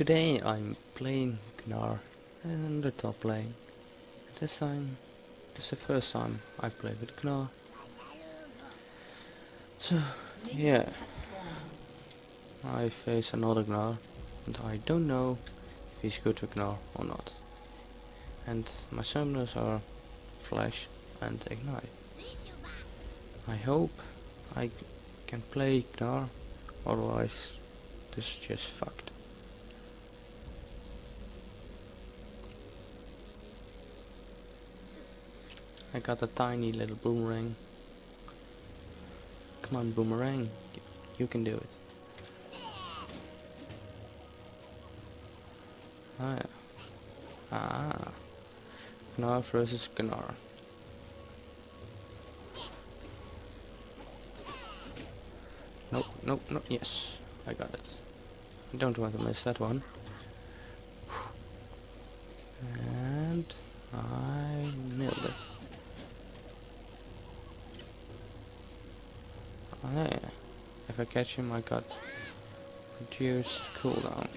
Today I'm playing Gnar and the top lane. This time, this is the first time I play with Gnar. So, yeah. I face another Gnar and I don't know if he's good with Gnar or not. And my summoners are Flash and Ignite. I hope I can play Gnar, otherwise this is just fucked. I got a tiny little boomerang. Come on boomerang, you, can do it. Ah yeah. Ah. Gnar versus Gnar. Nope, nope, nope, yes. I got it. I don't want to miss that one. And I nailed it. If I catch him I got reduced cooldown.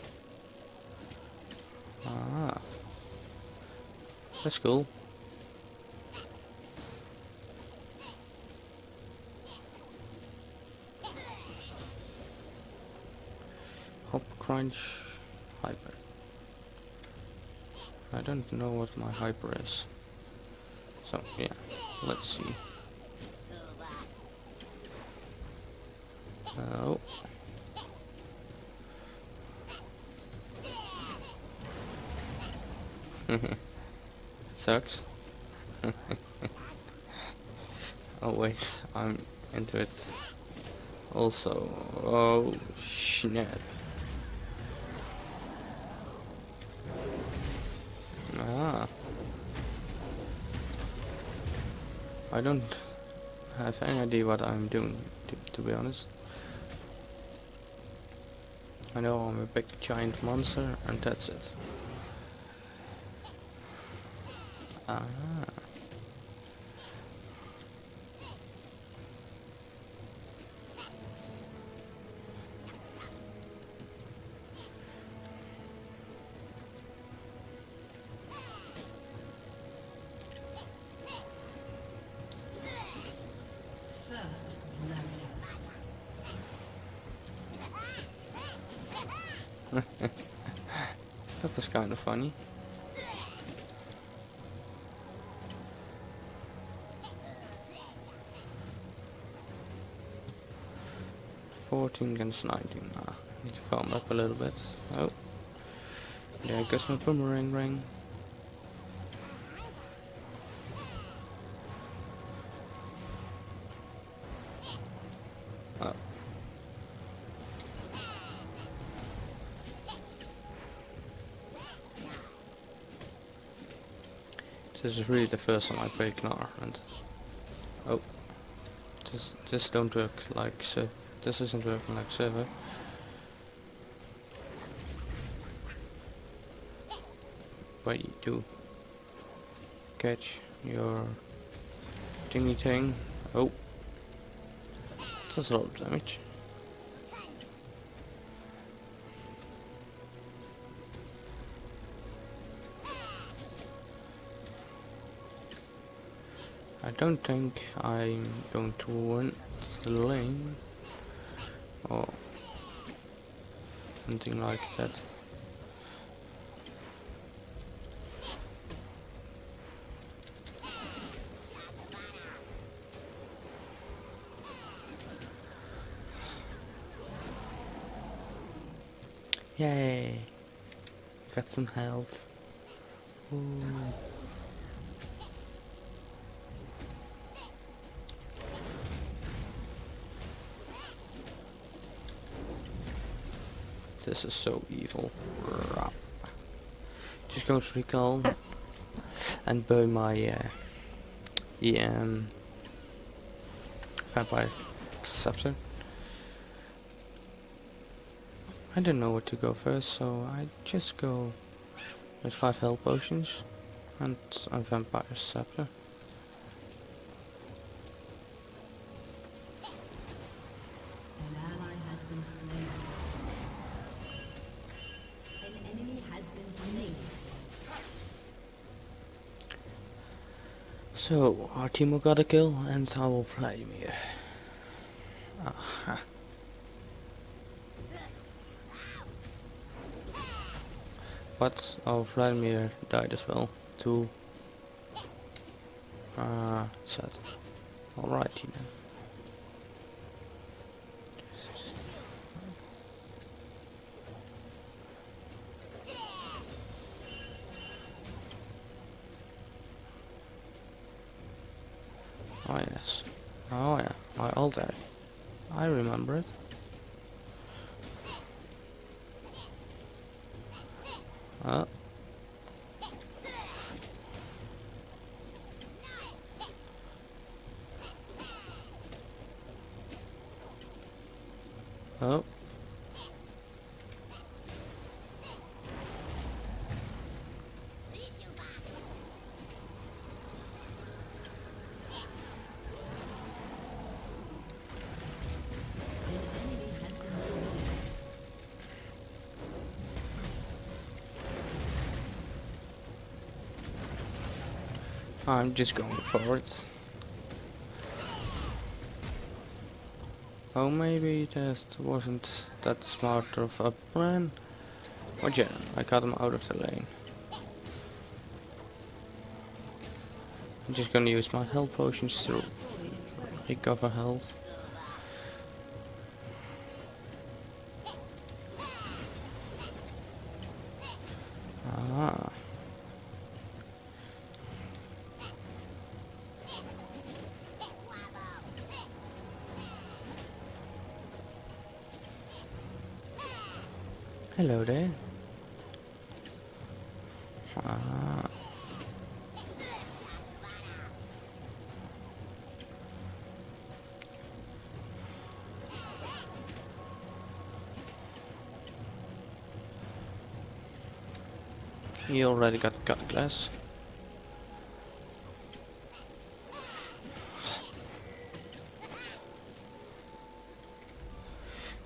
Ah. That's cool. Hop crunch hyper. I don't know what my hyper is. So yeah, let's see. Oh. Sucks. oh wait, I'm into it also. Oh snap. Ah. I don't have any idea what I'm doing, to, to be honest. I know I'm a big giant monster and that's it. Ah. Funny. Fourteen against nineteen. Ah, need to farm up a little bit. Oh, there goes my boomerang ring. This is really the first time I play Gnar and oh this this don't work like so this isn't working like server. But you do. catch your thingy thing. Oh that's a lot of damage. I don't think I'm going to win the lane or something like that. Yay! Got some health. Ooh. This is so evil. Just go to recall and burn my uh, EM vampire scepter. I don't know what to go first, so I just go with five health potions and a vampire scepter. An So, our team got a kill and I will Vladimir. Aha. But our Vladimir died as well. Two. Ah, uh, sad. Alrighty then. Oh. I'm just going forwards. Oh, maybe that wasn't that smart of a plan. But yeah, I got him out of the lane. I'm just gonna use my health potions to recover health. Hello there. Ah. You already got Cutlass.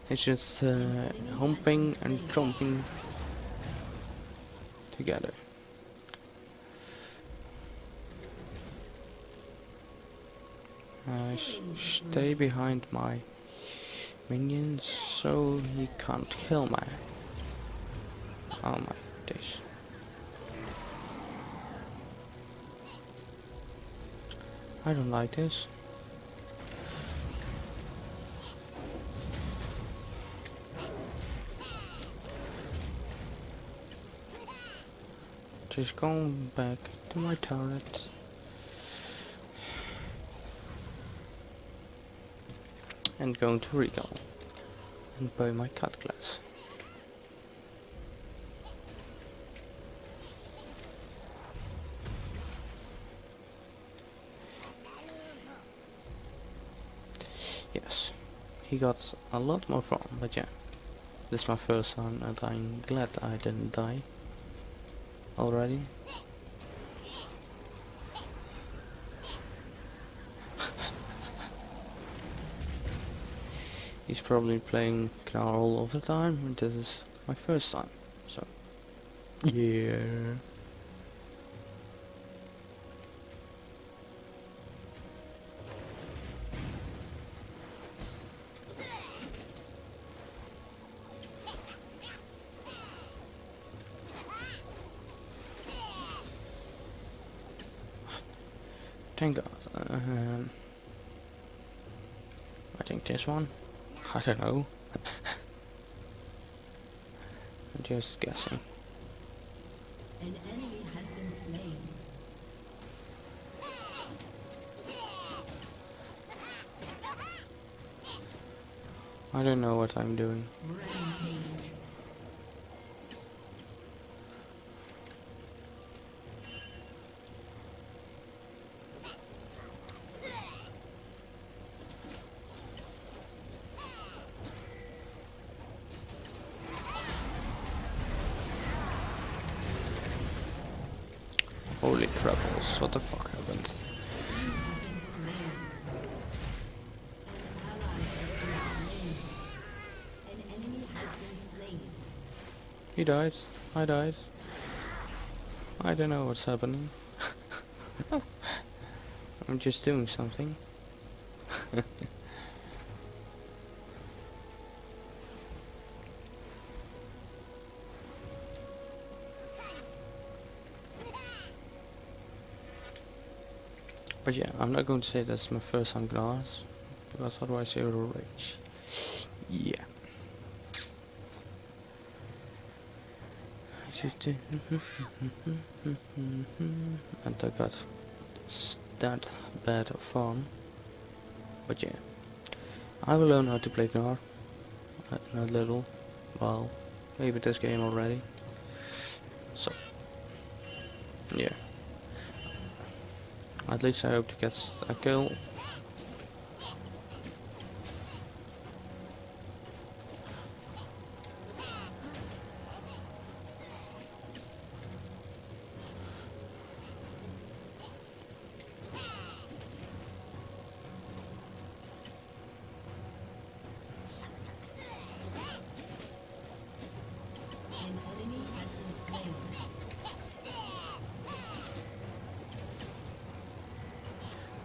It's just uh, humping and jumping together. Sh stay behind my minions so he can't kill my... Oh my days. I don't like this. Just going back to my turret. And going to recall. And buy my Cutlass. Yes, he got a lot more from, but yeah. This is my first time and I'm glad I didn't die already. He's probably playing Gnar all of the time, and this is my first time, so yeah. Thank God. Um, I think this one. I don't know. I'm just guessing. An enemy has been slain. I don't know what I'm doing. Rampage. Holy crapbles, what the fuck happened? You have been slain. An ally has been slain. An enemy has been slain. He died. I died. I don't know what's happening. I'm just doing something. But yeah, I'm not going to say that's my first glass, because otherwise it will rage. Yeah. And I got that bad of fun. But yeah, I will learn how to play in a little while, maybe this game already. So, yeah. At least I hope to get a kill.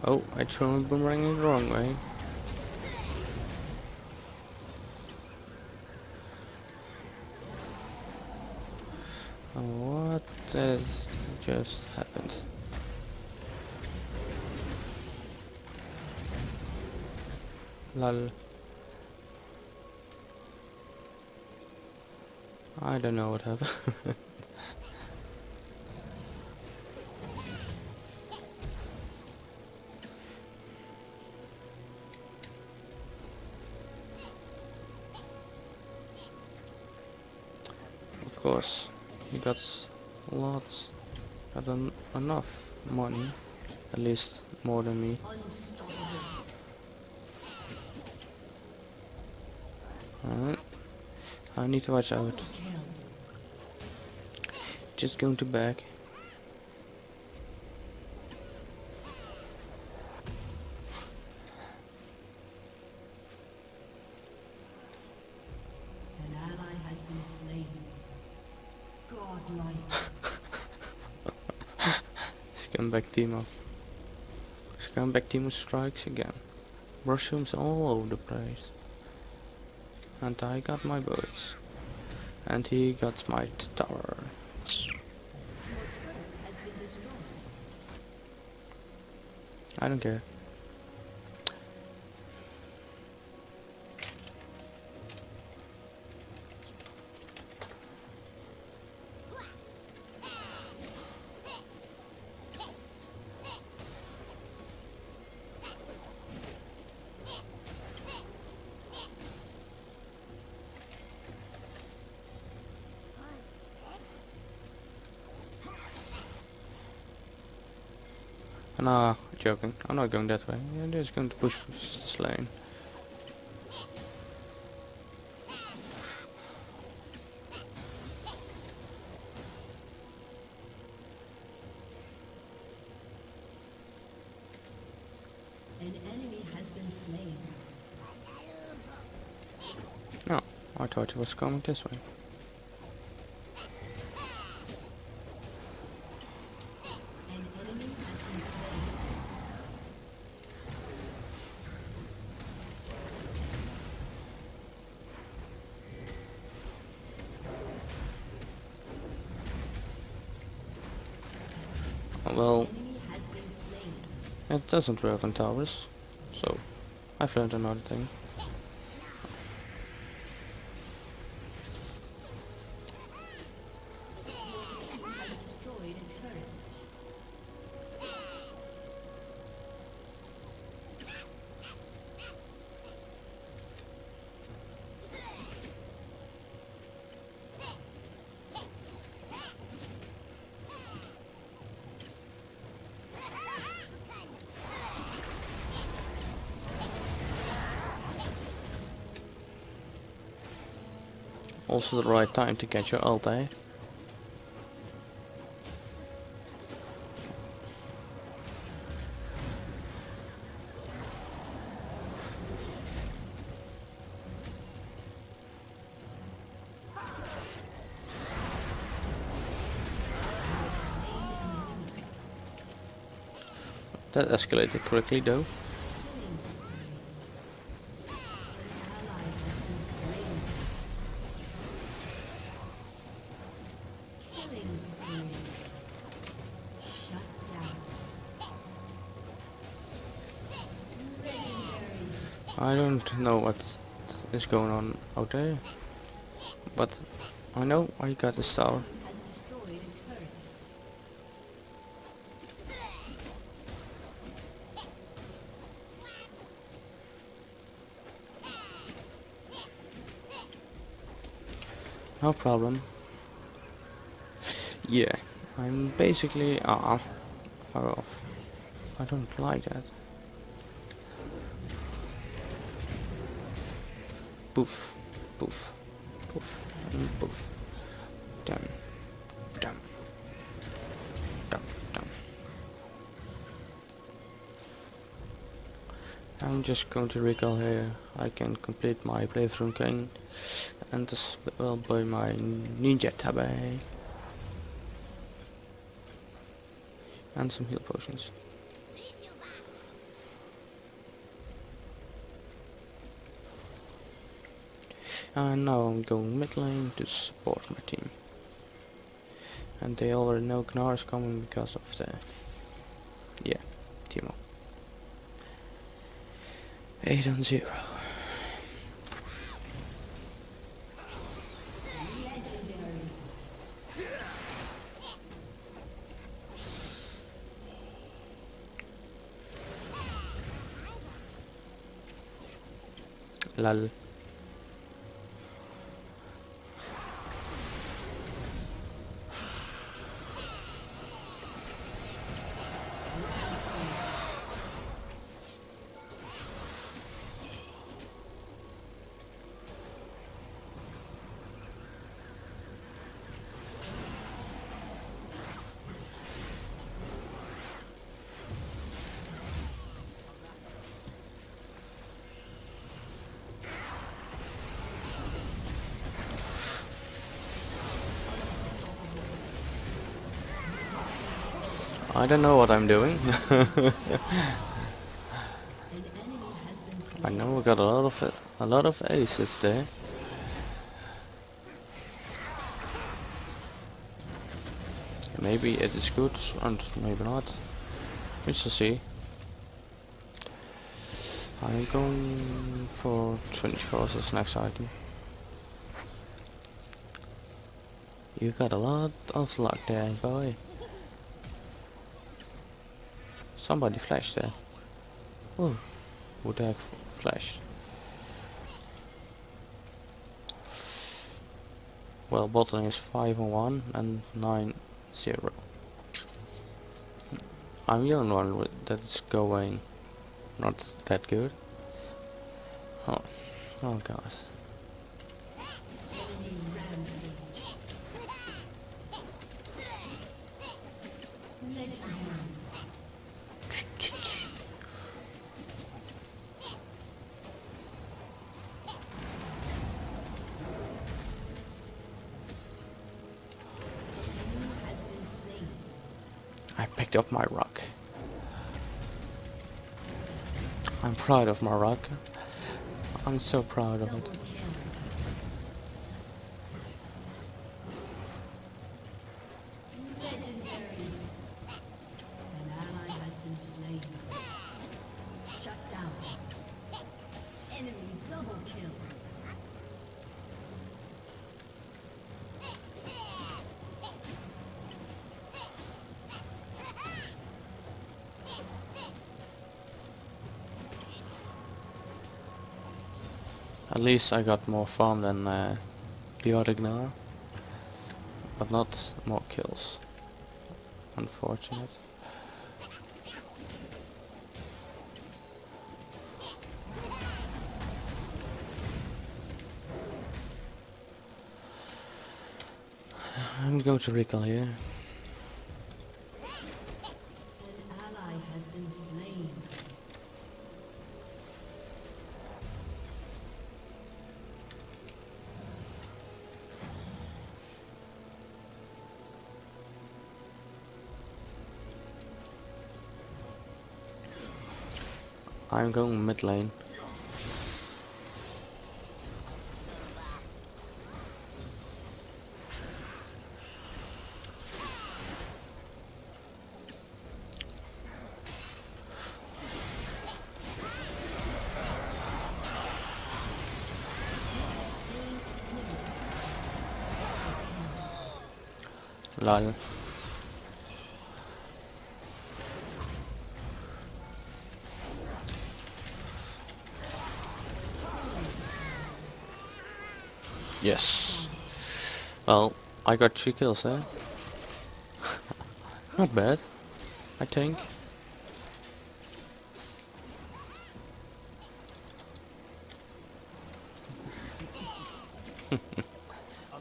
Oh, I threw a boomerang in the wrong way. What has just happened? Lol. I don't know what happened. course, he got lots, got en enough money, at least more than me. Alright. I need to watch out. Just going to back. An ally has been slain. Godlike. Scumbag Teemo. Scumbag Teemo strikes again. Mushrooms all over the place. And I got my bullets. And he got my tower. I don't care. Nah, joking. I'm not going that way. I'm just going to push this lane. An enemy has been slain. No, I thought it was coming this way. Well, it doesn't work on towers. So, I've learned another thing. also the right time to get your ult, eh? That escalated quickly though. What is going on out there. But I know I got a star. No problem. Yeah, I'm basically ah, fuck off. I don't like that. Poof, poof, poof, and poof. Done, done, done, done. I'm just going to recall here. I can complete my playthrough again and as well by my ninja tabi eh? and some heal potions. And now I'm going mid lane to support my team. And they already know Gnar is coming because of the yeah, Teemo. 8 on 0. Legendary. Lol. I don't know what I'm doing. I know we got a lot of a lot of aces there. Maybe it is good and maybe not. We shall see. I'm going for 24 as next item. You got a lot of luck there, boy. Somebody flashed there. Oh, the heck flashed? Well, bottling is 5 on 1 and 9 0. I'm the only one that's going not that good. Oh, oh god. Proud of Morocco. I'm so proud of Double it. kill. Legendary. An ally has been slain. Shut down. Enemy double kill. At least I got more farm than uh, the other Gnar. But not more kills. Unfortunate. I'm going to recall here. I'm going mid lane. Lol. Yes. Well, I got three kills there. Not bad, I think.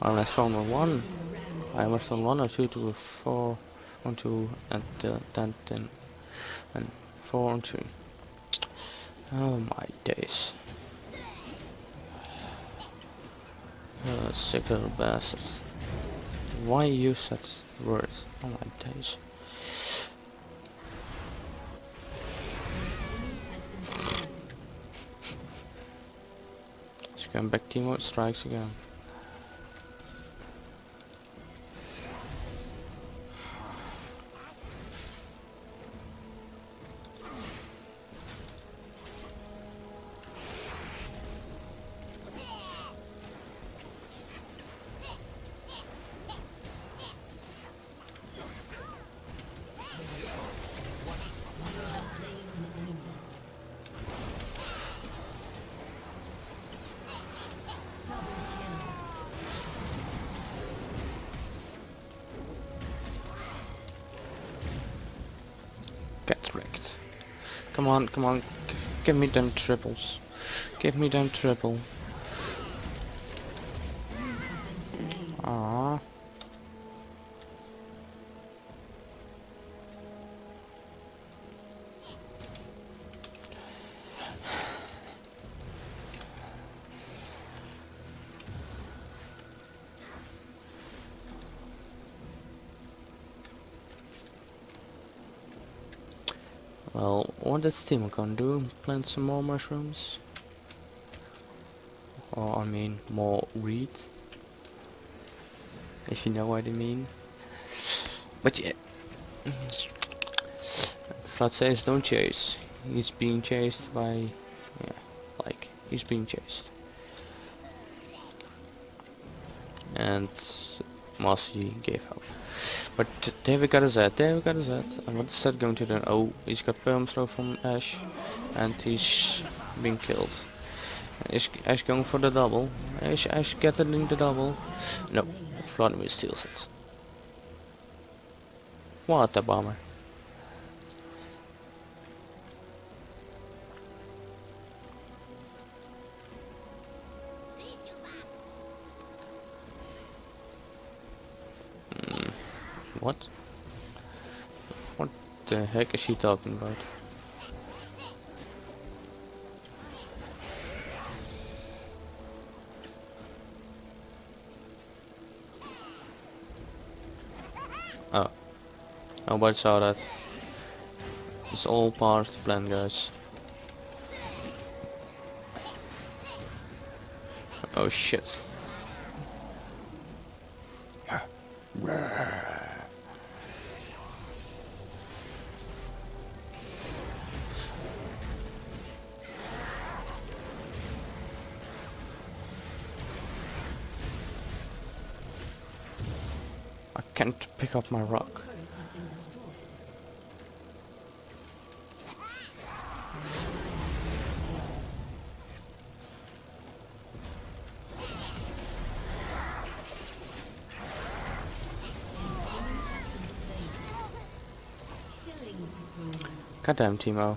well, that's from one. I was on one or two to four, one two, and uh, then ten, and four and three. Oh my days. Uh, sick little bastard. Why use such words? Oh my days. Let's go back teamwork strikes again. On, come on. Give me them triples. Give me them triple. Ah. Is Teemo gonna do? Plant some more mushrooms? Or, I mean, more reeds? If you know what I mean. But yeah. Flood says don't chase. He's being chased by... Yeah, like, he's being chased. And Mossy gave up. But there got a Z, there got a Z. And what is Z going to do? Oh, he's got perm throw from Ashe. And he's being killed. Is Ashe going for the double? Is Ashe getting the double? No, Vladimir steals it. What a bummer. What? What the heck is she talking about? Oh. Nobody saw that. It's all part of the plan, guys. Oh shit. Can't pick up my rock. Goddamn Teemo.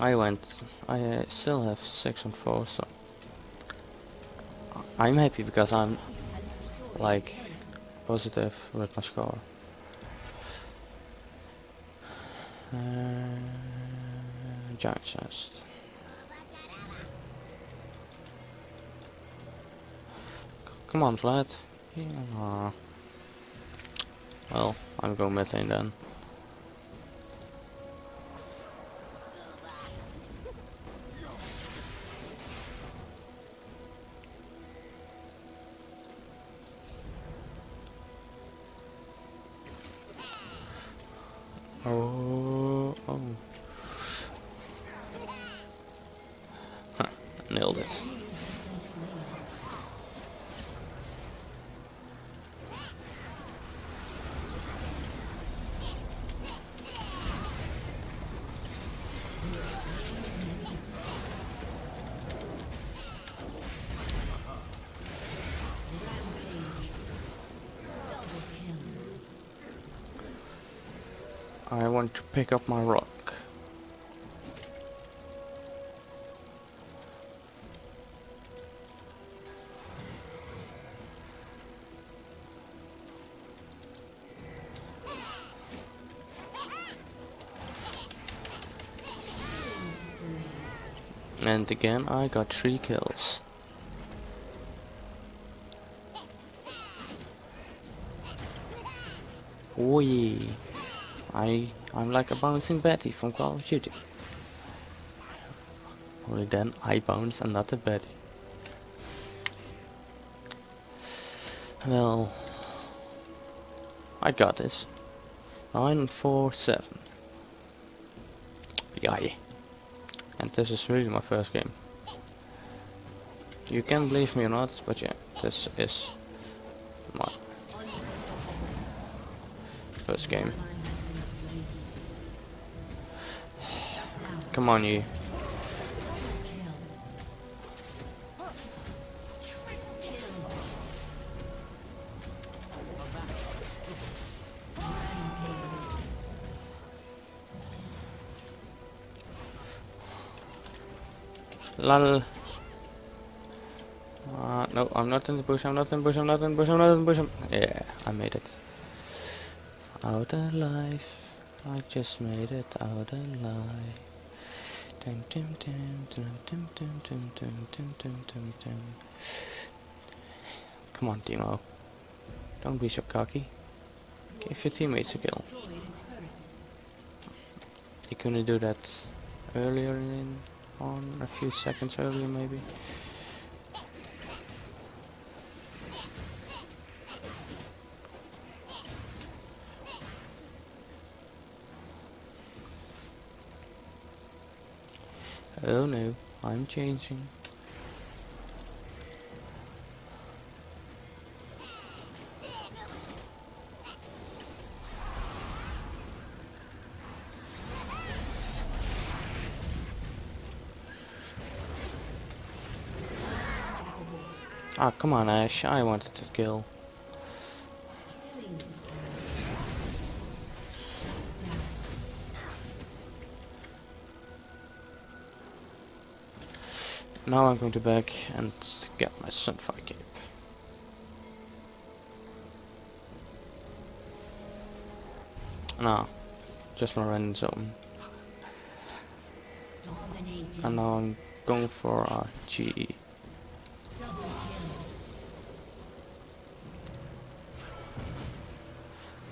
I went. I uh, still have six and four, so I'm happy because I'm like positive with my score. Uh, giant chest. Come on, Vlad. Yeah. Well, I'm going methane then. I want to pick up my rock. And again I got three kills. Yeah. I I'm like a bouncing Betty from Call of Duty. Only then I bounce and not a Betty. Well, I got this. Nine four seven. Yay! And this is really my first game. You can believe me or not, but yeah, this is my first game. Come on, you. Lol. Uh, no, I'm not in the bush, I'm not in the bush, I'm not in the bush, I'm not in the bush. I'm yeah, I made it. Out alive. I just made it out alive. Come on, Teemo. Don't be so cocky. Give your teammates a kill. You couldn't do that earlier in on a few seconds earlier maybe. Oh no, I'm changing. Ah, come on, Ashe. I wanted to kill. Now I'm going to back and get my Sunfire cape. Now, just my random zone. And now I'm going for a G.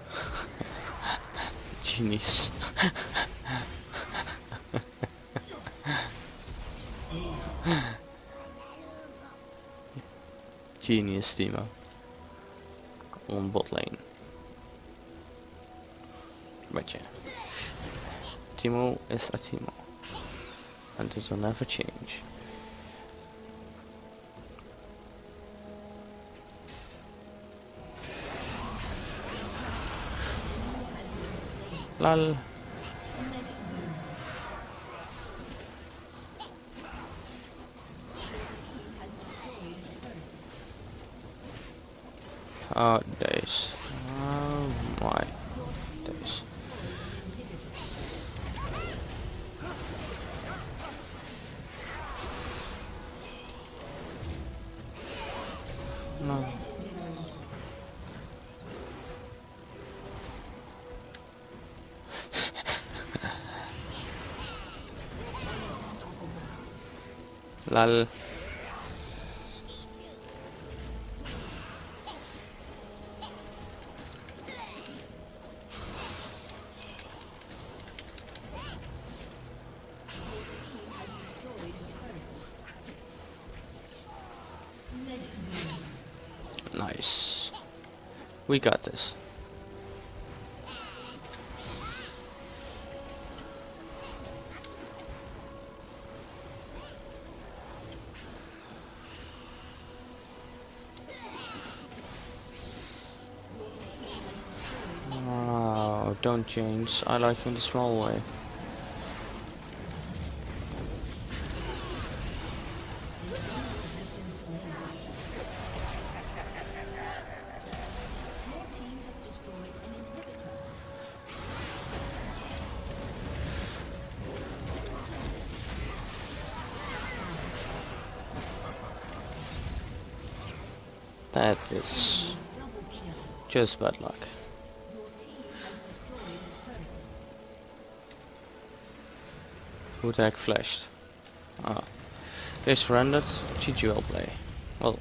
Genius. Genius Teemo. On bot lane. But yeah. Teemo is a Teemo. And this will never change. Lol. Oh, days. Oh, my days. No. Lal. We got this. Oh, don't change. I like him the small way. Kill. just bad luck. Who tag flashed? Ah. They surrendered. GG well play. Well,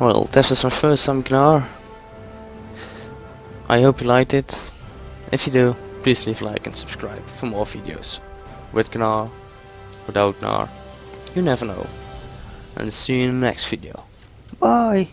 well, this is my first time Gnar. I hope you liked it. If you do, please leave a like and subscribe for more videos. With Gnar, without Gnar, you never know. And see you in the next video. Bye!